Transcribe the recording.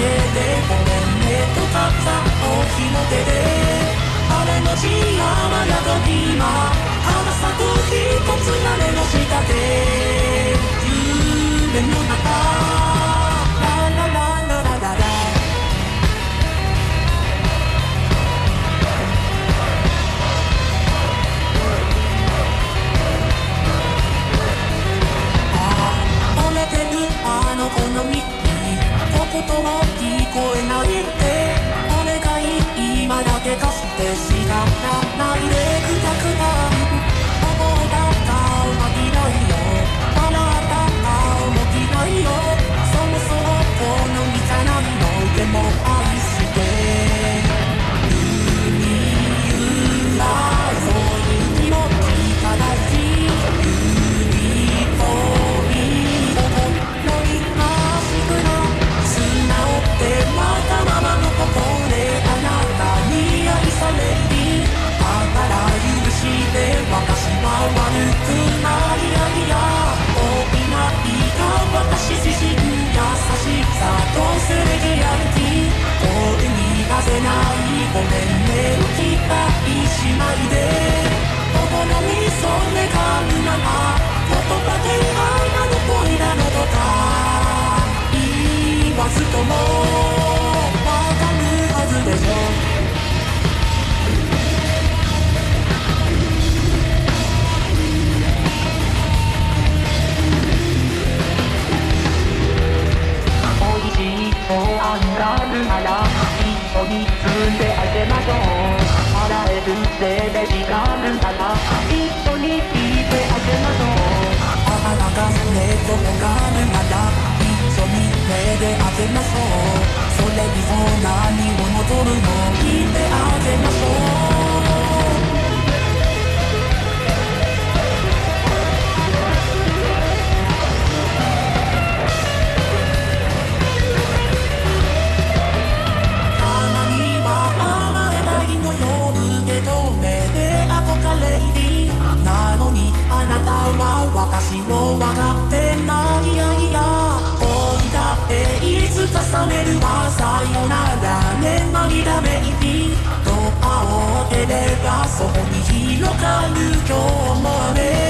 ででごめんねとたったお日の出であれの字山やと今花咲く一つ屋根の下で夢の中ラララあのみ言葉してがあるなら一緒に住んであげましょう払えるせべしがあるなら一緒に聞いてあげましょうあなたが目とがるなら私を分かってないやいや恋だっていつ重ねるわさよならね涙めいびドアを開ければそこに広がる今日も雨